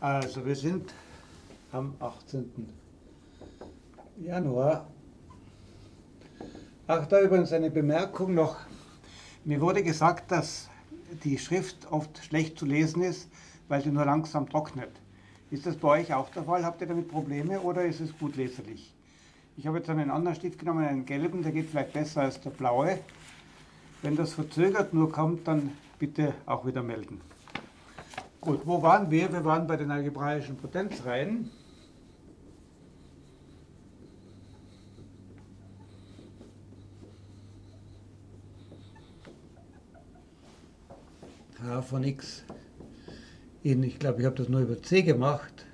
Also wir sind am 18. Januar. Ach, da übrigens eine Bemerkung noch. Mir wurde gesagt, dass die Schrift oft schlecht zu lesen ist, weil sie nur langsam trocknet. Ist das bei euch auch der Fall? Habt ihr damit Probleme oder ist es gut leserlich? Ich habe jetzt einen anderen Stift genommen, einen gelben, der geht vielleicht besser als der blaue. Wenn das verzögert nur kommt, dann bitte auch wieder melden. Gut, wo waren wir? Wir waren bei den algebraischen Potenzreihen. h von x in, ich glaube, ich habe das nur über c gemacht.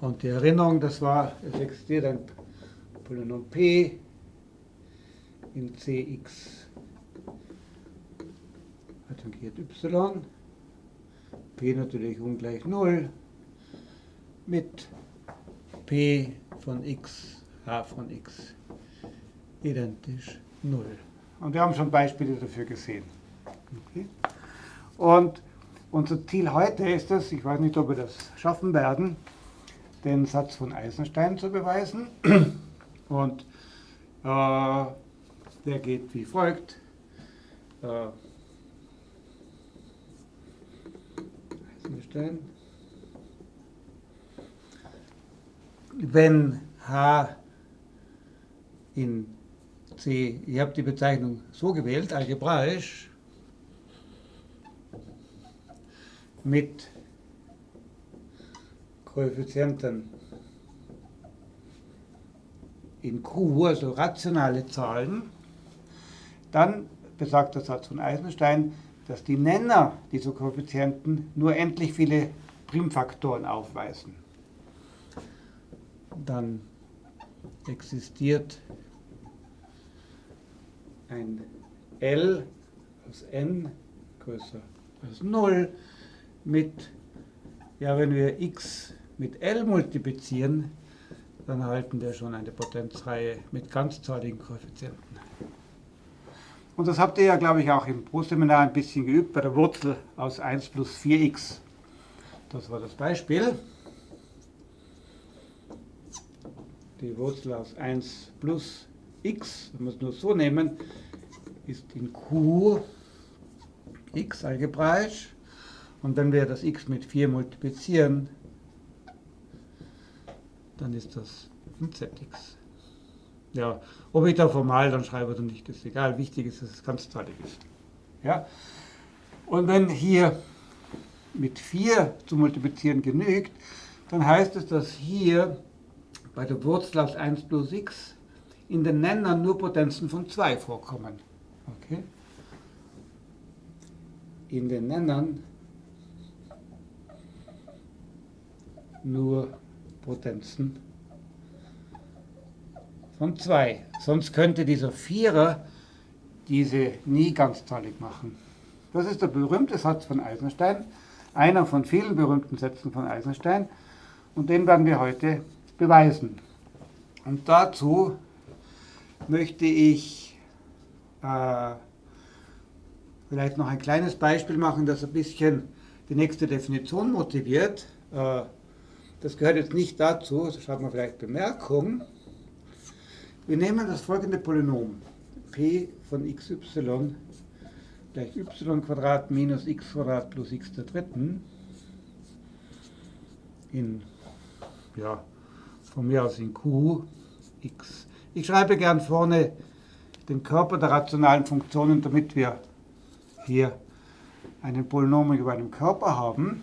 Und die Erinnerung, das war, es existiert ein Polynom p in cx adjungiert y, p natürlich ungleich 0, mit p von x, h von x identisch 0. Und wir haben schon Beispiele dafür gesehen. Okay. Und unser Ziel heute ist es, ich weiß nicht, ob wir das schaffen werden, den Satz von Eisenstein zu beweisen. Und äh, der geht wie folgt. Äh, Eisenstein. Wenn H in C, ich habe die Bezeichnung so gewählt, algebraisch, mit Koeffizienten in Q, also rationale Zahlen, dann besagt der Satz von Eisenstein, dass die Nenner dieser Koeffizienten nur endlich viele Primfaktoren aufweisen. Dann existiert ein L aus n größer als 0 mit, ja, wenn wir x mit L multiplizieren, dann erhalten wir schon eine Potenzreihe mit ganzzahligen Koeffizienten. Und das habt ihr ja, glaube ich, auch im Pro-Seminar ein bisschen geübt bei der Wurzel aus 1 plus 4x. Das war das Beispiel. Die Wurzel aus 1 plus x, wenn wir es nur so nehmen, ist in q x algebraisch. Und wenn wir das x mit 4 multiplizieren, dann ist das ein zx. Ja, ob ich da formal dann schreibe oder nicht, ist egal. Wichtig ist, dass es ganzzahlig ist. Ja? Und wenn hier mit 4 zu multiplizieren genügt, dann heißt es, dass hier bei der Wurzel aus 1 plus x in den Nennern nur Potenzen von 2 vorkommen. Okay? In den Nennern nur Potenzen von 2. Sonst könnte dieser Vierer diese nie ganzzahlig machen. Das ist der berühmte Satz von Eisenstein, einer von vielen berühmten Sätzen von Eisenstein und den werden wir heute beweisen. Und dazu möchte ich äh, vielleicht noch ein kleines Beispiel machen, das ein bisschen die nächste Definition motiviert. Äh, das gehört jetzt nicht dazu, das schreibt man vielleicht Bemerkung. Wir nehmen das folgende Polynom, p von xy gleich y minus x plus x der dritten in, ja, von mir aus in q, x. Ich schreibe gern vorne den Körper der rationalen Funktionen, damit wir hier einen Polynom über einem Körper haben.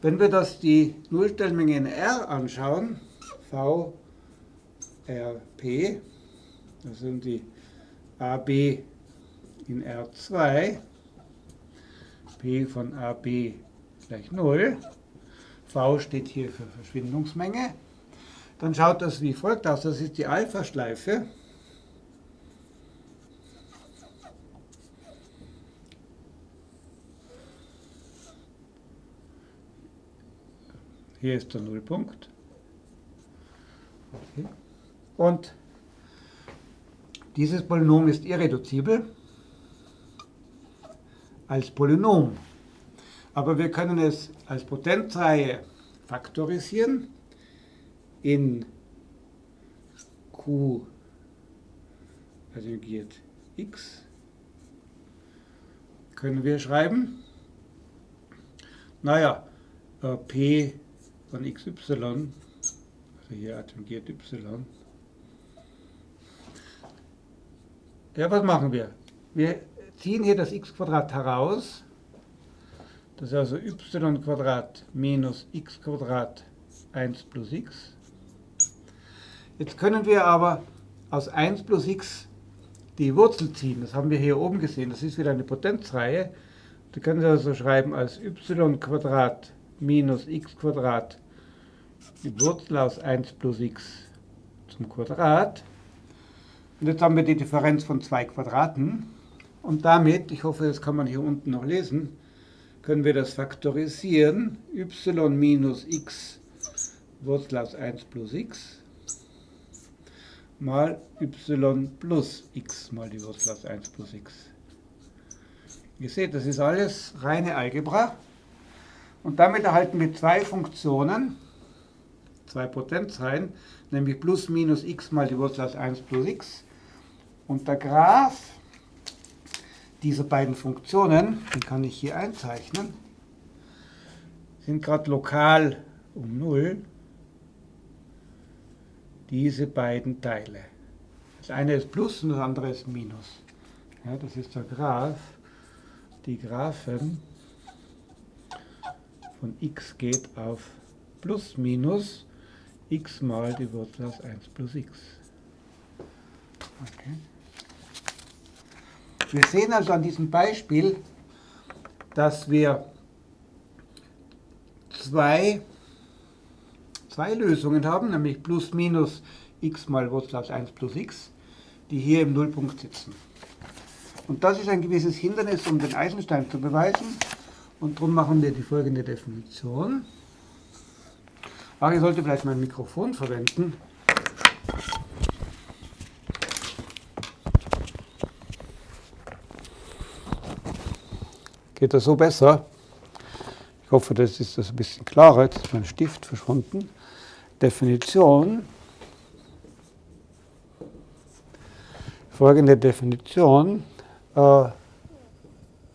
Wenn wir das die Nullstellmenge in R anschauen, V RP, das sind die AB in R2, P von AB gleich 0, V steht hier für Verschwindungsmenge, dann schaut das wie folgt aus, das ist die Alpha-Schleife, Hier ist der Nullpunkt. Okay. Und dieses Polynom ist irreduzibel als Polynom. Aber wir können es als Potenzreihe faktorisieren in Q adjungiert x können wir schreiben. Naja, äh, p von xy, also hier adjungiert y. Ja, was machen wir? Wir ziehen hier das x heraus das ist also y minus x Quadrat 1 plus x. Jetzt können wir aber aus 1 plus x die Wurzel ziehen. Das haben wir hier oben gesehen. Das ist wieder eine Potenzreihe. Da können Sie also schreiben als y minus x die Wurzel aus 1 plus x zum Quadrat. Und jetzt haben wir die Differenz von zwei Quadraten. Und damit, ich hoffe, das kann man hier unten noch lesen, können wir das faktorisieren. y minus x Wurzel aus 1 plus x mal y plus x mal die Wurzel aus 1 plus x. Ihr seht, das ist alles reine Algebra. Und damit erhalten wir zwei Funktionen, zwei Potenzreihen, nämlich plus minus x mal die Wurzel aus 1 plus x. Und der Graph diese beiden Funktionen, den kann ich hier einzeichnen, sind gerade lokal um 0 diese beiden Teile. Das eine ist Plus und das andere ist Minus. Ja, das ist der Graph. Die Graphen von x geht auf plus minus x mal die Wurzel aus 1 plus x. Okay. Wir sehen also an diesem Beispiel, dass wir zwei, zwei Lösungen haben, nämlich plus minus x mal Wurzel aus 1 plus x, die hier im Nullpunkt sitzen. Und das ist ein gewisses Hindernis, um den Eisenstein zu beweisen. Und darum machen wir die folgende Definition. Ach, ich sollte vielleicht mein Mikrofon verwenden. Geht das so besser? Ich hoffe, das ist das ein bisschen klarer. Jetzt ist mein Stift verschwunden. Definition. Folgende Definition. Äh,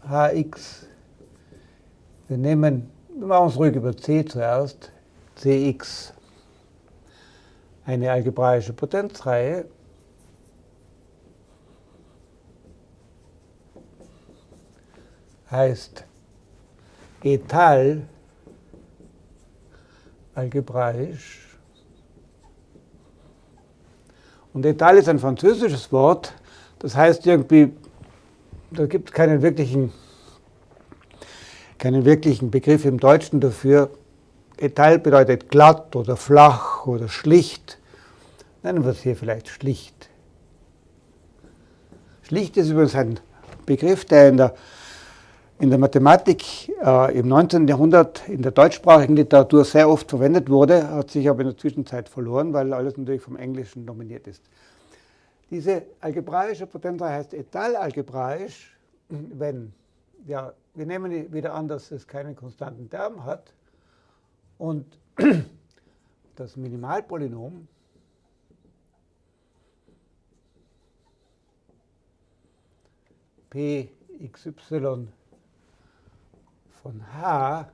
Hx. Wir nehmen, wir machen es ruhig über C zuerst. Cx. Eine algebraische Potenzreihe heißt etal algebraisch. Und etal ist ein französisches Wort, das heißt irgendwie, da gibt es keinen wirklichen, keinen wirklichen Begriff im Deutschen dafür. Etal bedeutet glatt oder flach oder schlicht. Nennen wir es hier vielleicht schlicht. Schlicht ist übrigens ein Begriff, der in der in der Mathematik äh, im 19. Jahrhundert in der deutschsprachigen Literatur sehr oft verwendet wurde, hat sich aber in der Zwischenzeit verloren, weil alles natürlich vom Englischen dominiert ist. Diese algebraische Potenzreihe heißt etalalgebraisch, wenn, ja, wir nehmen wieder an, dass es keinen konstanten Term hat und das Minimalpolynom p xy von h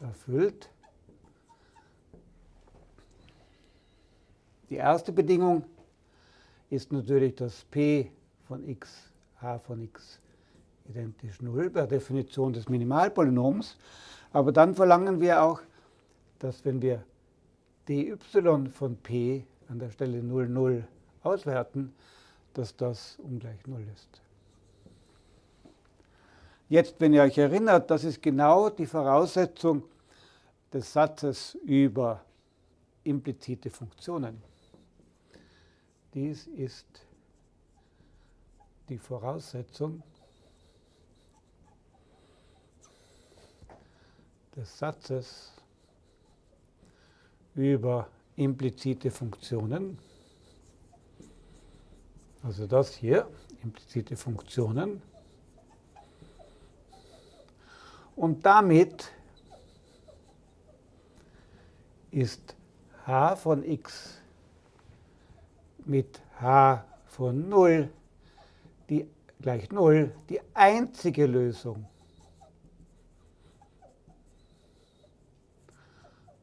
erfüllt. Die erste Bedingung ist natürlich, dass p von x, h von x identisch 0 per Definition des Minimalpolynoms. Aber dann verlangen wir auch, dass wenn wir dy von p an der Stelle 0, 0 auswerten, dass das ungleich 0 ist. Jetzt, wenn ihr euch erinnert, das ist genau die Voraussetzung des Satzes über implizite Funktionen. Dies ist die Voraussetzung des Satzes über implizite Funktionen. Also das hier, implizite Funktionen. Und damit ist h von x mit h von 0 die, gleich 0 die einzige Lösung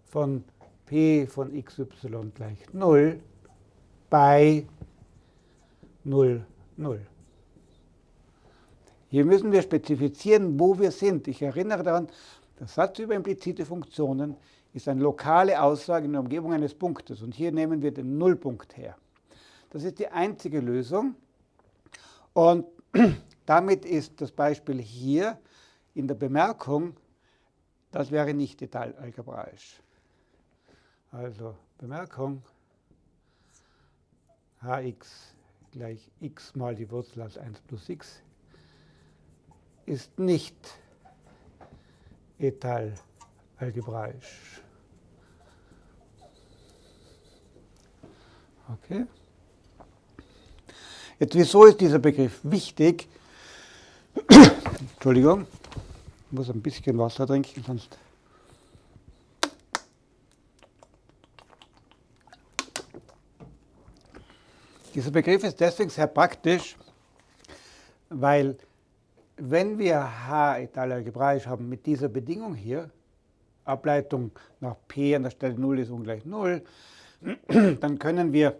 von p von xy gleich 0 bei 0, 0. Hier müssen wir spezifizieren, wo wir sind. Ich erinnere daran, der Satz über implizite Funktionen ist eine lokale Aussage in der Umgebung eines Punktes. Und hier nehmen wir den Nullpunkt her. Das ist die einzige Lösung. Und damit ist das Beispiel hier in der Bemerkung, das wäre nicht detailalgebraisch. Also Bemerkung, hx gleich x mal die Wurzel aus 1 plus x ist nicht etailalgebraisch. Okay. Jetzt, wieso ist dieser Begriff wichtig? Entschuldigung, ich muss ein bisschen Wasser trinken, sonst Dieser Begriff ist deswegen sehr praktisch, weil wenn wir H algebraisch haben mit dieser Bedingung hier, Ableitung nach P an der Stelle 0 ist ungleich 0, dann können wir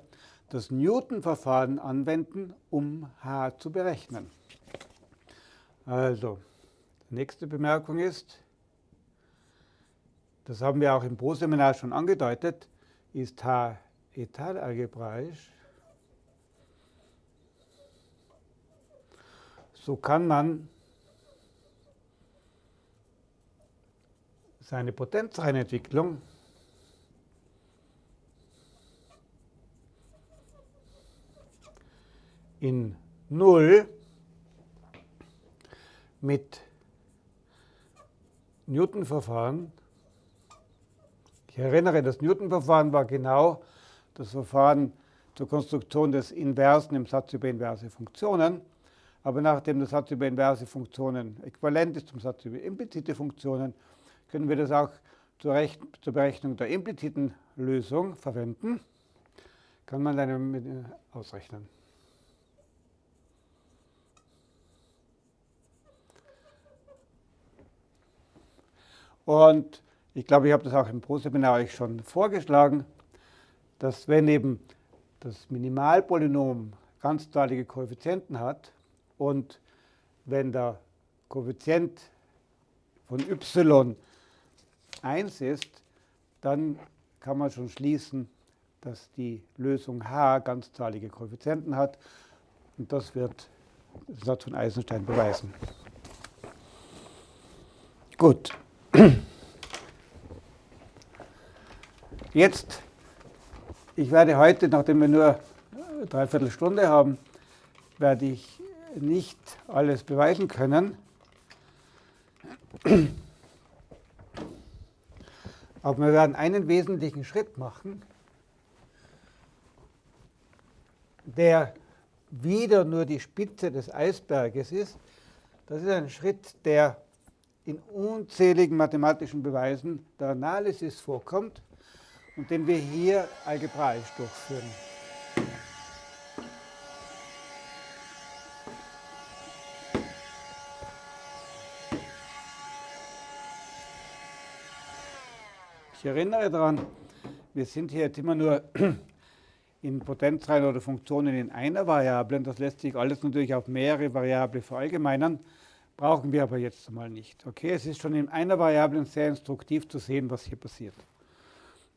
das Newton-Verfahren anwenden, um H zu berechnen. Also, die nächste Bemerkung ist, das haben wir auch im Pro-Seminar schon angedeutet, ist H etalalgebraisch So kann man seine Potenzreihenentwicklung in 0 mit Newton-Verfahren. Ich erinnere, das Newton-Verfahren war genau das Verfahren zur Konstruktion des Inversen im Satz über inverse Funktionen. Aber nachdem der Satz über inverse Funktionen äquivalent ist zum Satz über implizite Funktionen, können wir das auch zur, Rech zur Berechnung der impliziten Lösung verwenden. Kann man dann äh, ausrechnen. Und ich glaube, ich habe das auch im Pro-Seminar euch schon vorgeschlagen, dass wenn eben das Minimalpolynom ganzzahlige Koeffizienten hat, und wenn der Koeffizient von y 1 ist, dann kann man schon schließen, dass die Lösung h ganzzahlige Koeffizienten hat. Und das wird der Satz von Eisenstein beweisen. Gut. Jetzt, ich werde heute, nachdem wir nur dreiviertel Stunde haben, werde ich nicht alles beweisen können. Aber wir werden einen wesentlichen Schritt machen, der wieder nur die Spitze des Eisberges ist. Das ist ein Schritt, der in unzähligen mathematischen Beweisen der Analysis vorkommt und den wir hier algebraisch durchführen. Ich erinnere daran, wir sind hier jetzt immer nur in Potenzreihen oder Funktionen in einer Variable. Das lässt sich alles natürlich auf mehrere Variablen verallgemeinern. Brauchen wir aber jetzt mal nicht. Okay, es ist schon in einer Variable sehr instruktiv zu sehen, was hier passiert.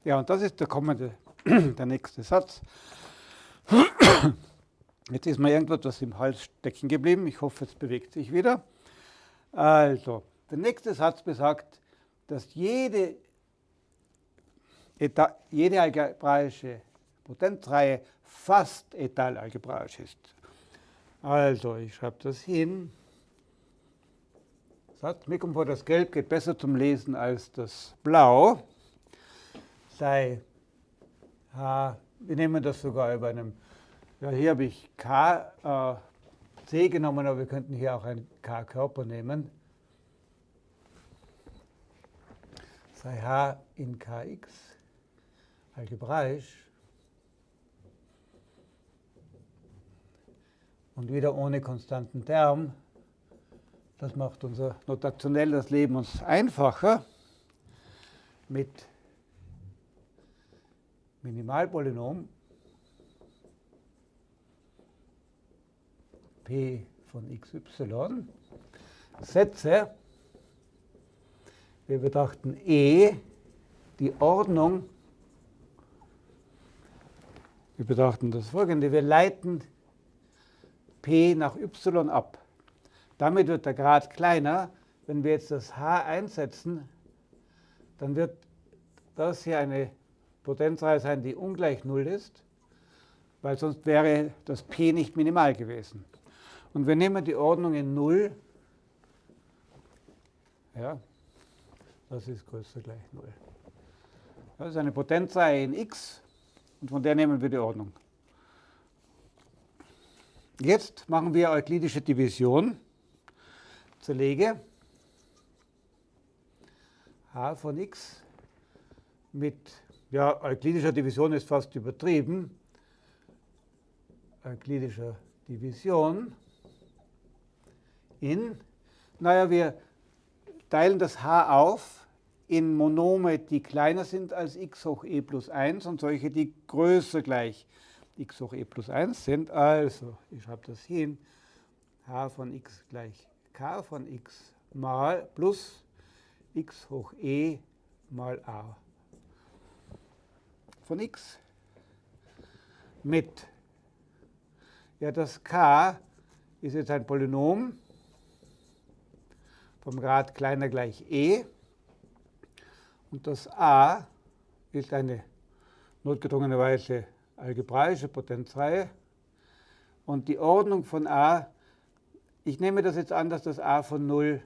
Ja, und das ist der kommende, der nächste Satz. Jetzt ist mir irgendetwas im Hals stecken geblieben. Ich hoffe, es bewegt sich wieder. Also, der nächste Satz besagt, dass jede jede algebraische Potenzreihe fast etalalgebraisch ist. Also, ich schreibe das hin. Kommt vor, das Gelb geht besser zum Lesen als das Blau. Sei H, wir nehmen das sogar über einem, ja, hier habe ich K, äh, C genommen, aber wir könnten hier auch einen K-Körper nehmen. sei h in kx algebraisch und wieder ohne konstanten Term. Das macht unser notationell das Leben uns einfacher mit Minimalpolynom p von xy Sätze. Wir betrachten E, die Ordnung. Wir betrachten das folgende. Wir leiten P nach y ab. Damit wird der Grad kleiner. Wenn wir jetzt das H einsetzen, dann wird das hier eine Potenzreihe sein, die ungleich 0 ist, weil sonst wäre das P nicht minimal gewesen. Und wir nehmen die Ordnung in 0. Ja, das ist größer gleich 0. Das ist eine Potenzreihe in x und von der nehmen wir die Ordnung. Jetzt machen wir euklidische Division. Zerlege h von x mit, ja, euklidischer Division ist fast übertrieben, euklidischer Division in, naja, wir teilen das h auf in Monome, die kleiner sind als x hoch e plus 1 und solche, die größer gleich x hoch e plus 1 sind. Also, ich schreibe das hin, h von x gleich k von x mal plus x hoch e mal a. Von x mit, ja das k ist jetzt ein Polynom vom Grad kleiner gleich e und das a ist eine notgedrungenerweise algebraische Potenzreihe. Und die Ordnung von a, ich nehme das jetzt an, dass das a von 0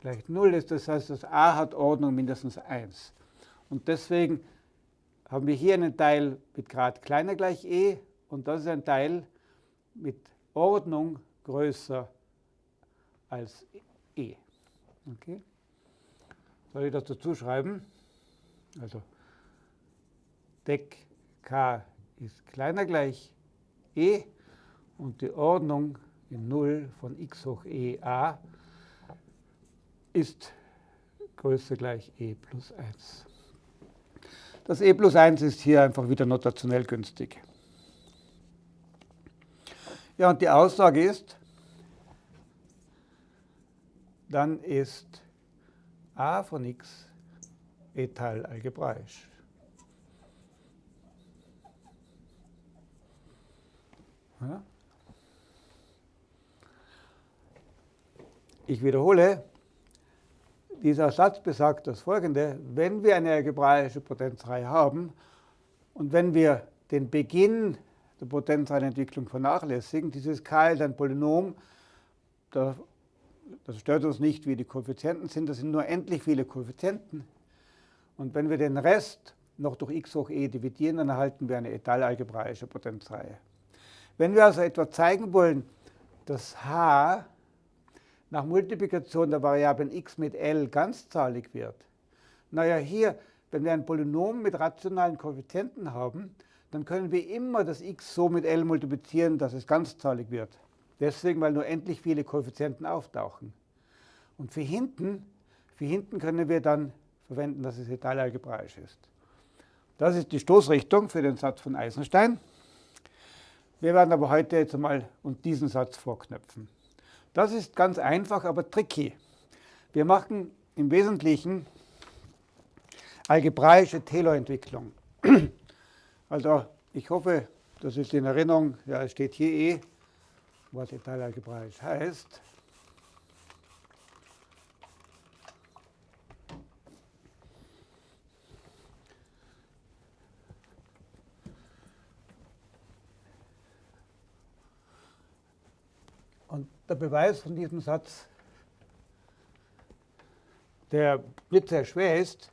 gleich 0 ist. Das heißt, das a hat Ordnung mindestens 1. Und deswegen haben wir hier einen Teil mit Grad kleiner gleich e und das ist ein Teil mit Ordnung größer als e. Okay? Soll ich das dazu schreiben? Also Deck k ist kleiner gleich e und die Ordnung in 0 von x hoch e a ist größer gleich e plus 1. Das e plus 1 ist hier einfach wieder notationell günstig. Ja, und die Aussage ist, dann ist a von x etal algebraisch. Ich wiederhole, dieser Satz besagt das folgende, wenn wir eine algebraische Potenzreihe haben und wenn wir den Beginn der Potenzreihenentwicklung vernachlässigen, dieses k ist ein Polynom, das stört uns nicht, wie die Koeffizienten sind, das sind nur endlich viele Koeffizienten. Und wenn wir den Rest noch durch x hoch e dividieren, dann erhalten wir eine etalalgebraische Potenzreihe. Wenn wir also etwa zeigen wollen, dass h nach Multiplikation der Variablen x mit l ganzzahlig wird, naja, hier, wenn wir ein Polynom mit rationalen Koeffizienten haben, dann können wir immer das x so mit l multiplizieren, dass es ganzzahlig wird. Deswegen, weil nur endlich viele Koeffizienten auftauchen. Und für hinten, für hinten können wir dann verwenden, dass es etalalgebraisch ist. Das ist die Stoßrichtung für den Satz von Eisenstein. Wir werden aber heute jetzt einmal diesen Satz vorknöpfen. Das ist ganz einfach, aber tricky. Wir machen im Wesentlichen algebraische Taylor-Entwicklung. Also ich hoffe, das ist in Erinnerung, ja, es steht hier eh, was algebraisch heißt. der Beweis von diesem Satz, der nicht sehr schwer ist,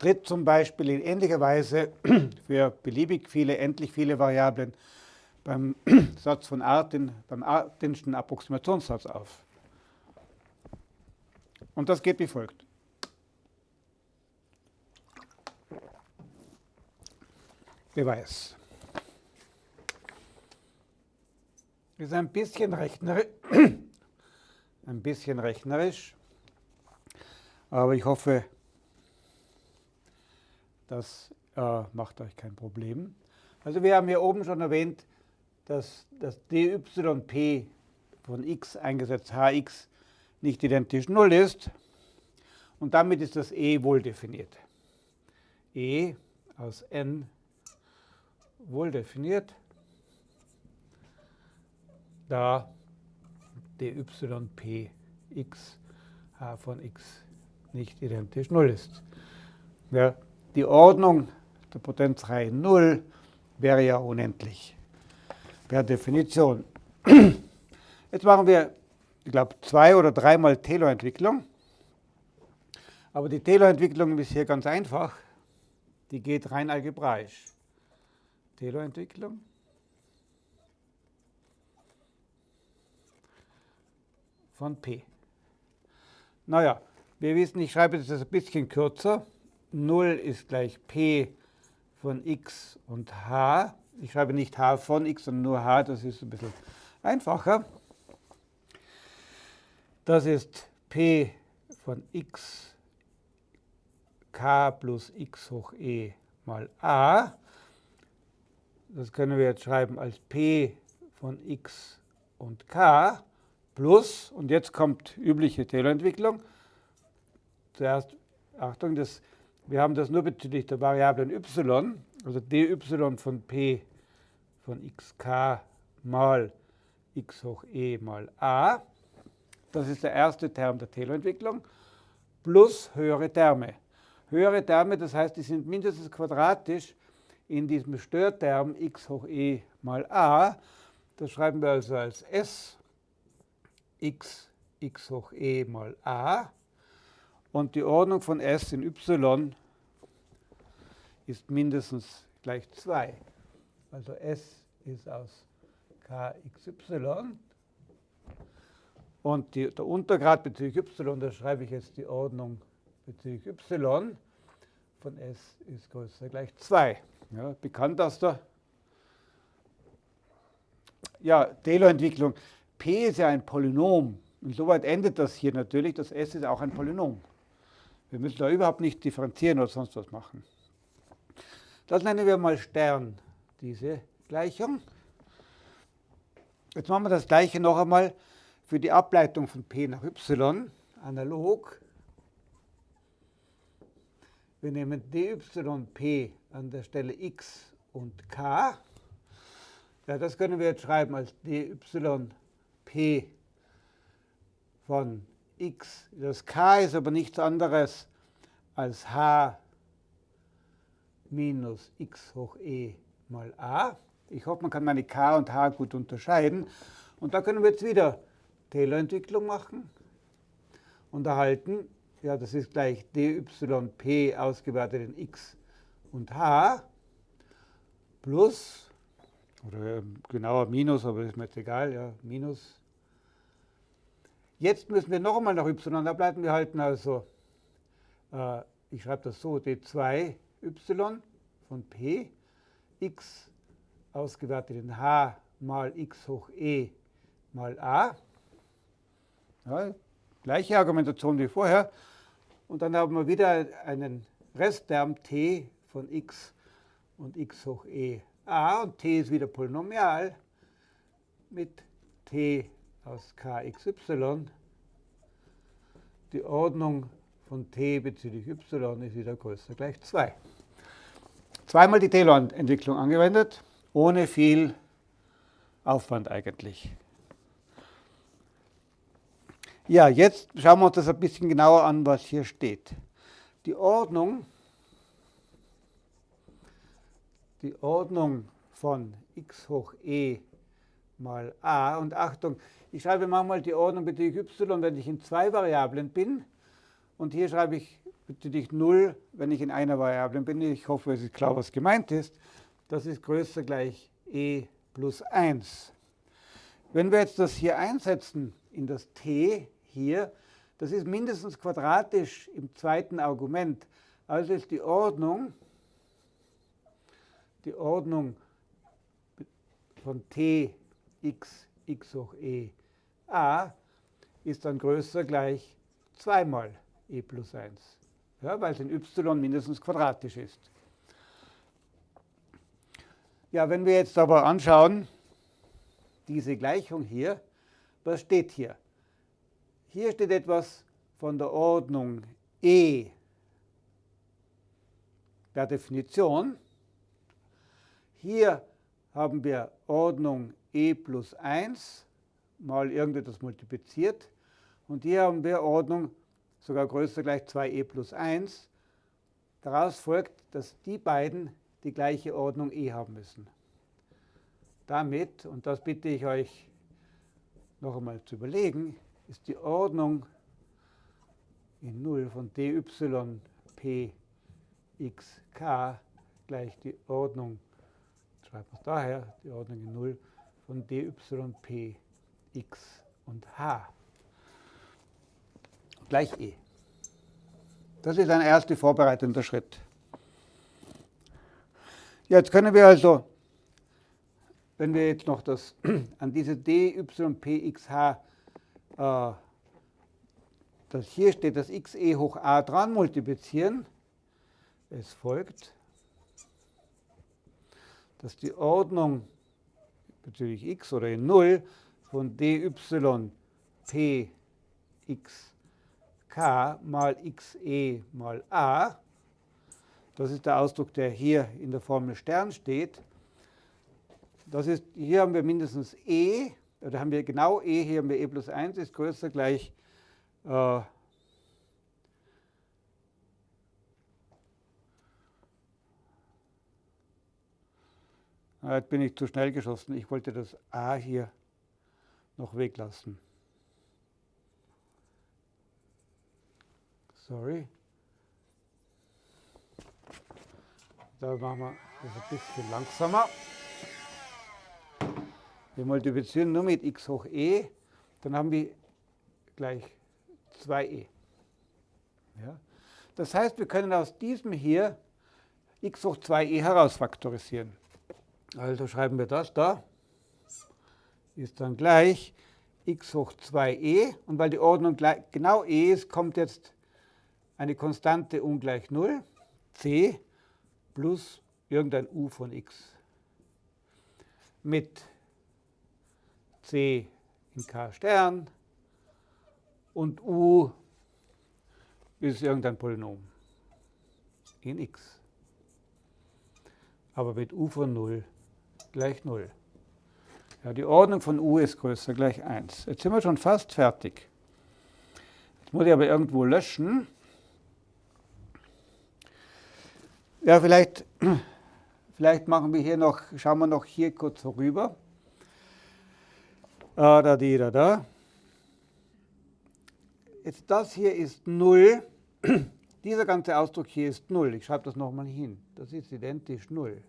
tritt zum Beispiel in ähnlicher Weise für beliebig viele, endlich viele Variablen beim Satz von Artin, beim Artinschen Approximationssatz auf. Und das geht wie folgt. Beweis. Ist ein bisschen ein bisschen rechnerisch, aber ich hoffe, das äh, macht euch kein Problem. Also wir haben hier oben schon erwähnt, dass das dyp von x eingesetzt hx nicht identisch 0 ist. Und damit ist das e wohl definiert. e aus n wohl definiert, da dyp x h von x nicht identisch 0 ist. Ja, die Ordnung der Potenzreihe 0 wäre ja unendlich per Definition. Jetzt machen wir, ich glaube, zwei oder dreimal Taylor-Entwicklung. Aber die Taylor-Entwicklung ist hier ganz einfach. Die geht rein algebraisch. Taylor-Entwicklung. von P. Naja, wir wissen, ich schreibe das ein bisschen kürzer. 0 ist gleich P von x und h. Ich schreibe nicht h von x, sondern nur h, das ist ein bisschen einfacher. Das ist p von x k plus x hoch e mal a. Das können wir jetzt schreiben als p von x und k plus, und jetzt kommt übliche Taylor-Entwicklung. Zuerst, Achtung, das, wir haben das nur bezüglich der Variablen y, also dy von p von xk mal x hoch e mal a. Das ist der erste Term der Taylor-Entwicklung, plus höhere Terme. Höhere Terme, das heißt, die sind mindestens quadratisch in diesem Störterm x hoch e mal a. Das schreiben wir also als s x x hoch e mal a. Und die Ordnung von s in y ist mindestens gleich 2. Also S ist aus kxy. Und die, der Untergrad bezüglich y, da schreibe ich jetzt die Ordnung bezüglich y von S ist größer gleich 2. Ja, bekannt aus der ja, Taylor-Entwicklung. P ist ja ein Polynom. Und soweit endet das hier natürlich. Das S ist auch ein Polynom. Wir müssen da überhaupt nicht differenzieren oder sonst was machen. Das nennen wir mal Stern diese Gleichung. Jetzt machen wir das gleiche noch einmal für die Ableitung von p nach y, analog. Wir nehmen dyp an der Stelle x und k. Ja, das können wir jetzt schreiben als dyp von x. Das k ist aber nichts anderes als h minus x hoch e mal a. Ich hoffe, man kann meine k und h gut unterscheiden. Und da können wir jetzt wieder Taylor-Entwicklung machen und erhalten, ja, das ist gleich dyp ausgewertet in x und h plus, oder ähm, genauer minus, aber ist mir jetzt egal, ja, minus. Jetzt müssen wir noch einmal nach y ableiten. Wir halten also, äh, ich schreibe das so, d2y von p x ausgewertet in h mal x hoch e mal a. Ja, gleiche Argumentation wie vorher. Und dann haben wir wieder einen Restterm t von x und x hoch e a. Und t ist wieder polynomial mit t aus kxy. Die Ordnung von t bezüglich y ist wieder größer gleich 2. Zweimal die Taylor-Entwicklung angewendet, ohne viel Aufwand eigentlich. Ja, jetzt schauen wir uns das ein bisschen genauer an, was hier steht. Die Ordnung, die Ordnung von x hoch e mal a, und Achtung, ich schreibe manchmal die Ordnung bezüglich y, wenn ich in zwei Variablen bin, und hier schreibe ich natürlich 0, wenn ich in einer Variable bin. Ich hoffe, es ist klar, was gemeint ist. Das ist größer gleich e plus 1. Wenn wir jetzt das hier einsetzen in das t hier, das ist mindestens quadratisch im zweiten Argument. Also ist die Ordnung, die Ordnung von t x, x hoch e a ist dann größer gleich zweimal e plus 1, ja, weil es in y mindestens quadratisch ist. Ja, wenn wir jetzt aber anschauen, diese Gleichung hier, was steht hier? Hier steht etwas von der Ordnung e der Definition. Hier haben wir Ordnung e plus 1 mal irgendetwas multipliziert. Und hier haben wir Ordnung sogar größer gleich 2e plus 1. Daraus folgt, dass die beiden die gleiche Ordnung e haben müssen. Damit, und das bitte ich euch noch einmal zu überlegen, ist die Ordnung in 0 von dy p x gleich die Ordnung, schreiben wir es daher, die Ordnung in 0 von dy p x und h gleich e. Das ist ein erster vorbereitender Schritt. Jetzt können wir also, wenn wir jetzt noch das an diese dypxh, äh, das hier steht, das xe hoch a dran multiplizieren, es folgt, dass die Ordnung bezüglich x oder in 0 von dy p x k mal xe mal a, das ist der Ausdruck, der hier in der Formel Stern steht, das ist, hier haben wir mindestens e, oder haben wir genau e, hier haben wir e plus 1, ist größer gleich äh, Jetzt bin ich zu schnell geschossen. Ich wollte das a hier noch weglassen. Sorry. Da machen wir das ein bisschen langsamer. Wir multiplizieren nur mit x hoch e, dann haben wir gleich 2e. Ja? Das heißt, wir können aus diesem hier x hoch 2e herausfaktorisieren. Also schreiben wir das da ist dann gleich x hoch 2e. Und weil die Ordnung genau e ist, kommt jetzt eine Konstante ungleich 0, c plus irgendein u von x mit c in k Stern und u ist irgendein Polynom in x. Aber mit u von 0 gleich 0. Ja, die Ordnung von u ist größer gleich 1. Jetzt sind wir schon fast fertig. Jetzt muss ich aber irgendwo löschen. Ja, vielleicht, vielleicht machen wir hier noch, schauen wir noch hier kurz vorüber. Ah, da, die, da, da. Jetzt das hier ist 0. Dieser ganze Ausdruck hier ist 0. Ich schreibe das nochmal hin. Das ist identisch 0.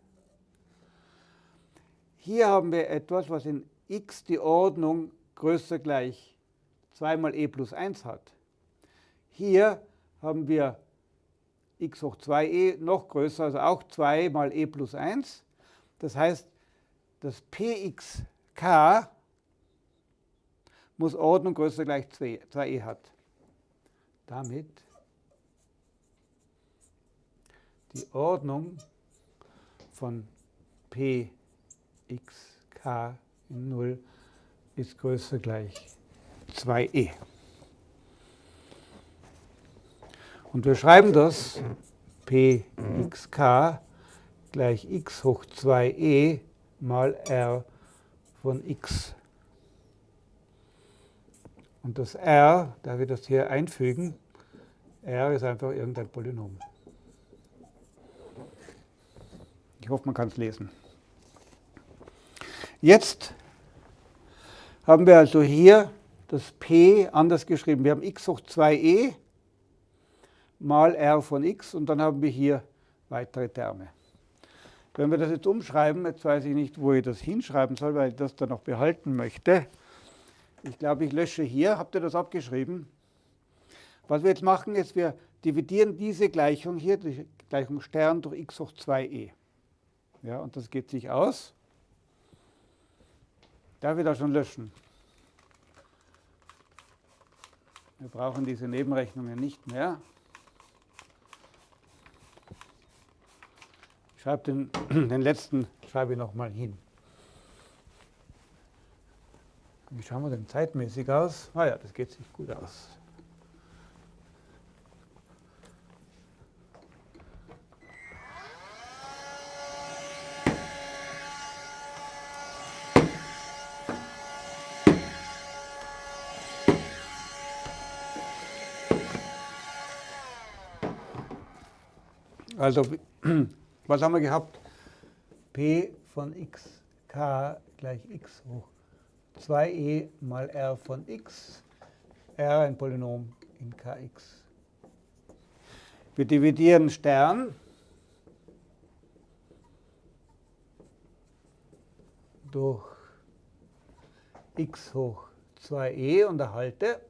Hier haben wir etwas, was in x die Ordnung größer gleich 2 mal e plus 1 hat. Hier haben wir x hoch 2e noch größer, also auch 2 mal e plus 1. Das heißt, das pxk muss Ordnung größer gleich 2, 2e hat. Damit die Ordnung von p xk in 0 ist größer gleich 2e. Und wir schreiben das pxk gleich x hoch 2e mal r von x. Und das r, da wir das hier einfügen, r ist einfach irgendein Polynom. Ich hoffe, man kann es lesen. Jetzt haben wir also hier das p anders geschrieben. Wir haben x hoch 2e mal r von x und dann haben wir hier weitere Terme. Wenn wir das jetzt umschreiben, jetzt weiß ich nicht, wo ich das hinschreiben soll, weil ich das dann noch behalten möchte. Ich glaube, ich lösche hier. Habt ihr das abgeschrieben? Was wir jetzt machen, ist, wir dividieren diese Gleichung hier, die Gleichung Stern durch x hoch 2e. Ja, und das geht sich aus. Ich das schon löschen? Wir brauchen diese Nebenrechnungen nicht mehr. Ich schreibe den, den letzten schreibe ich nochmal hin. Wie schauen wir denn zeitmäßig aus? Ah ja, das geht sich gut aus. Also, was haben wir gehabt? P von x, k gleich x hoch 2e mal r von x, r ein Polynom in kx. Wir dividieren Stern durch x hoch 2e und erhalte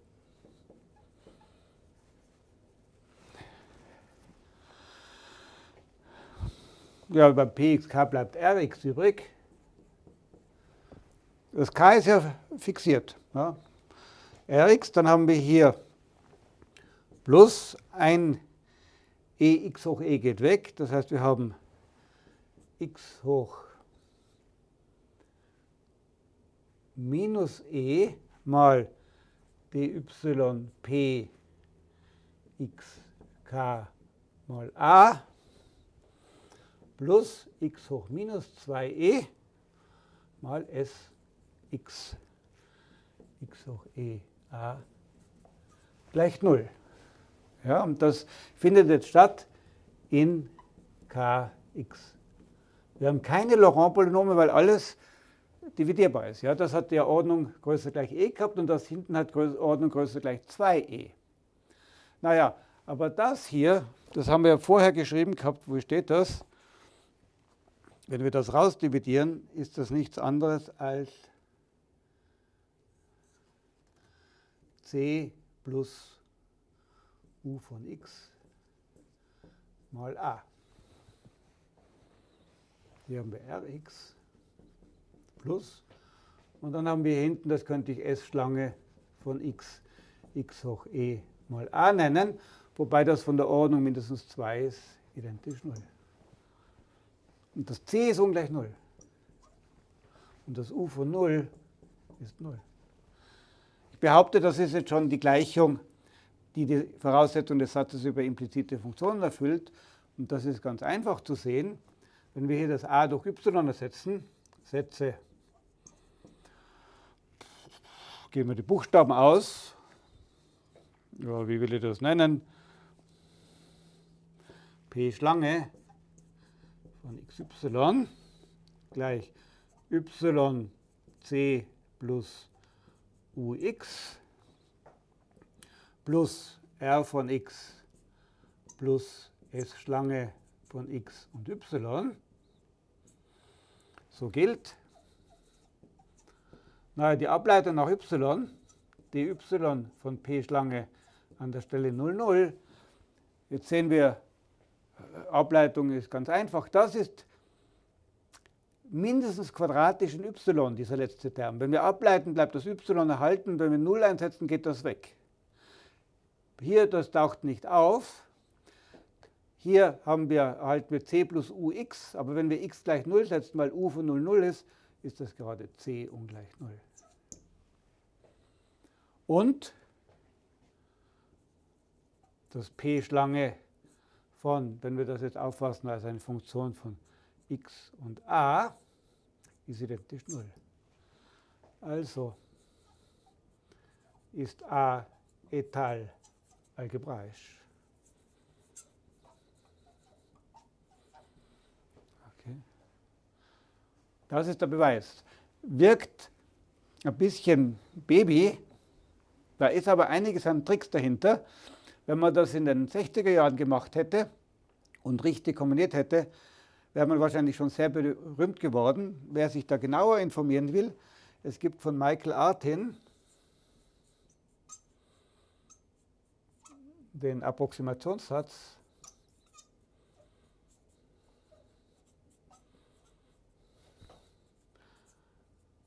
ja, bei pxk bleibt rx übrig. Das k ist ja fixiert. Ja. rx, dann haben wir hier plus ein ex hoch e geht weg. Das heißt, wir haben x hoch minus e mal dy p mal a plus x hoch minus 2e mal s x, x hoch e a gleich 0. Ja, und das findet jetzt statt in kx. Wir haben keine Laurent-Polynome, weil alles dividierbar ist. Ja, das hat ja Ordnung größer gleich e gehabt und das hinten hat Ordnung größer gleich 2e. Naja, aber das hier, das haben wir ja vorher geschrieben gehabt, wo steht das? Wenn wir das rausdividieren, ist das nichts anderes als c plus u von x mal a. Hier haben wir rx plus und dann haben wir hinten, das könnte ich S-Schlange von x, x hoch e mal a nennen, wobei das von der Ordnung mindestens 2 ist, identisch 0. Und das c ist ungleich 0. Und das u von 0 ist 0. Ich behaupte, das ist jetzt schon die Gleichung, die die Voraussetzung des Satzes über implizite Funktionen erfüllt. Und das ist ganz einfach zu sehen. Wenn wir hier das a durch y ersetzen, Sätze, geben wir die Buchstaben aus. Ja, wie will ich das nennen? P Schlange von xy gleich yc plus ux plus r von x plus s Schlange von x und y. So gilt, naja, die Ableitung nach y, die y von p Schlange an der Stelle 0, 0. Jetzt sehen wir, Ableitung ist ganz einfach. Das ist mindestens quadratisch in y, dieser letzte Term. Wenn wir ableiten, bleibt das y erhalten. Wenn wir 0 einsetzen, geht das weg. Hier, das taucht nicht auf. Hier haben wir, erhalten wir c plus ux, aber wenn wir x gleich 0 setzen, weil u von 0, 0 ist, ist das gerade c ungleich 0. Und das p-Schlange von, wenn wir das jetzt auffassen als eine Funktion von x und a, ist identisch 0. Also ist a etal algebraisch. Okay. Das ist der Beweis. Wirkt ein bisschen Baby, da ist aber einiges an Tricks dahinter. Wenn man das in den 60er Jahren gemacht hätte und richtig kombiniert hätte, wäre man wahrscheinlich schon sehr berühmt geworden. Wer sich da genauer informieren will, es gibt von Michael Artin den Approximationssatz.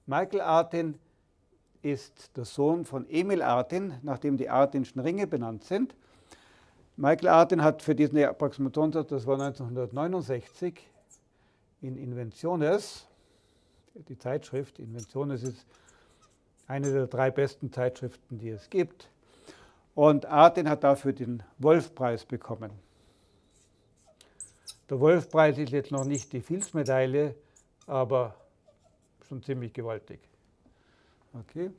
Michael Artin ist der Sohn von Emil Artin, nachdem die Artinschen Ringe benannt sind. Michael Artin hat für diesen Approximationssatz, das war 1969, in Inventiones, die Zeitschrift Inventiones ist eine der drei besten Zeitschriften, die es gibt. Und Artin hat dafür den Wolfpreis bekommen. Der Wolfpreis ist jetzt noch nicht die Fields-Medaille, aber schon ziemlich gewaltig. Okay.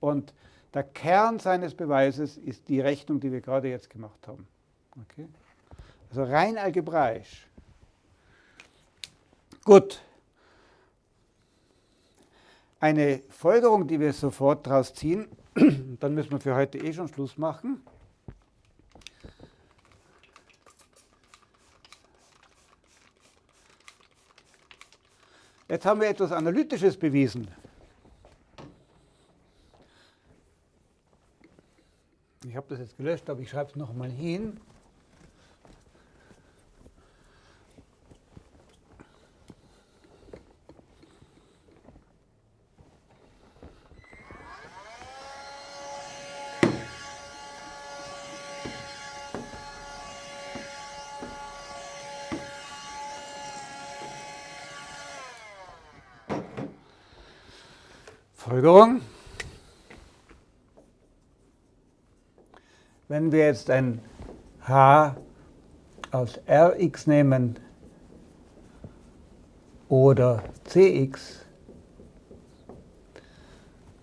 Und der Kern seines Beweises ist die Rechnung, die wir gerade jetzt gemacht haben. Okay. Also rein algebraisch. Gut. Eine Folgerung, die wir sofort daraus ziehen, dann müssen wir für heute eh schon Schluss machen. Jetzt haben wir etwas Analytisches bewiesen. Ich habe das jetzt gelöscht, aber ich schreibe es nochmal hin. Folgerung. Wenn wir jetzt ein h aus Rx nehmen oder Cx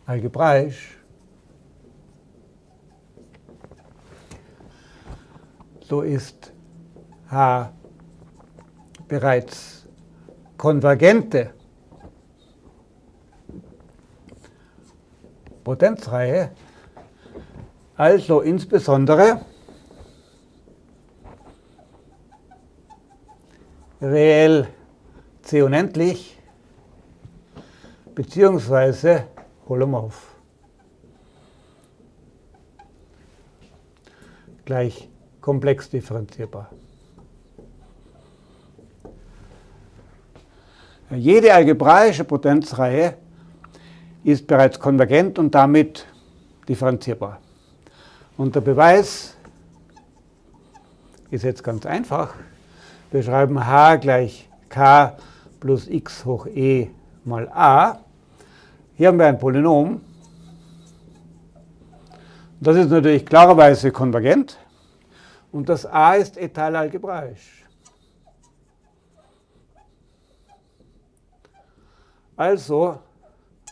algebraisch, so ist H bereits konvergente Potenzreihe, also insbesondere reell C unendlich beziehungsweise holomorph. Gleich komplex differenzierbar. Jede algebraische Potenzreihe ist bereits konvergent und damit differenzierbar. Und der Beweis ist jetzt ganz einfach. Wir schreiben h gleich k plus x hoch e mal a. Hier haben wir ein Polynom. Das ist natürlich klarerweise konvergent. Und das a ist etalalgebraisch. Also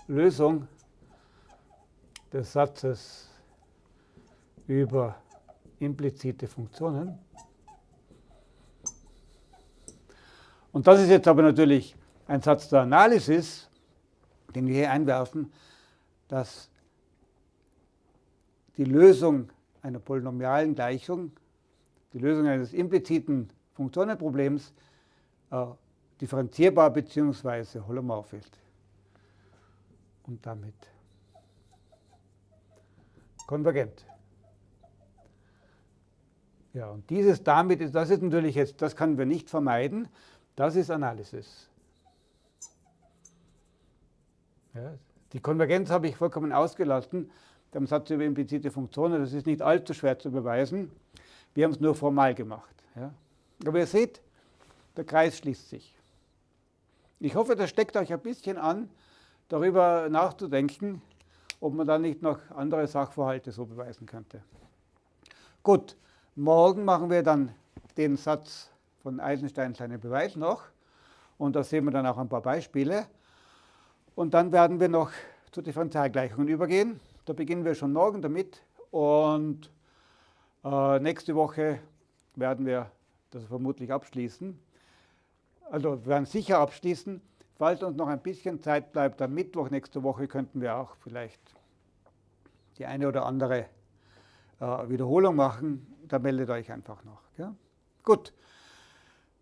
Lösung des Satzes über implizite Funktionen. Und das ist jetzt aber natürlich ein Satz der Analysis, den wir hier einwerfen, dass die Lösung einer polynomialen Gleichung, die Lösung eines impliziten Funktionenproblems äh, differenzierbar bzw. holomorph ist und damit konvergent. Ja, und dieses damit, ist, das ist natürlich jetzt, das können wir nicht vermeiden, das ist Analysis. Ja, die Konvergenz habe ich vollkommen ausgelassen, beim Satz über implizite Funktionen, das ist nicht allzu schwer zu beweisen. Wir haben es nur formal gemacht. Ja. Aber ihr seht, der Kreis schließt sich. Ich hoffe, das steckt euch ein bisschen an, darüber nachzudenken, ob man da nicht noch andere Sachverhalte so beweisen könnte. Gut, morgen machen wir dann den Satz von Eisenstein seinen Beweis noch und da sehen wir dann auch ein paar Beispiele. Und dann werden wir noch zu Differentialgleichungen übergehen. Da beginnen wir schon morgen damit und äh, nächste Woche werden wir das vermutlich abschließen. Also wir werden sicher abschließen. Falls uns noch ein bisschen Zeit bleibt, am Mittwoch nächste Woche könnten wir auch vielleicht die eine oder andere äh, Wiederholung machen, dann meldet euch einfach noch. Gell? Gut,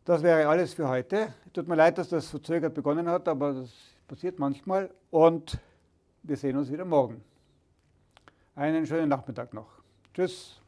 das wäre alles für heute. Tut mir leid, dass das verzögert begonnen hat, aber das passiert manchmal. Und wir sehen uns wieder morgen. Einen schönen Nachmittag noch. Tschüss.